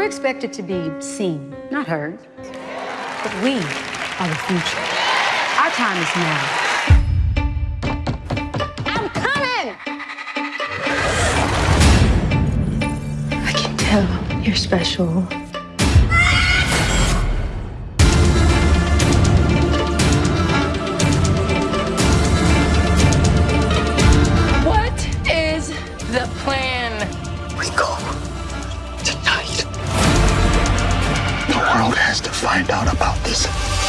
We're expected to be seen, not heard. But we are the future. Our time is now. I'm coming! I can tell you're special. What is the plan? Has to find out about this.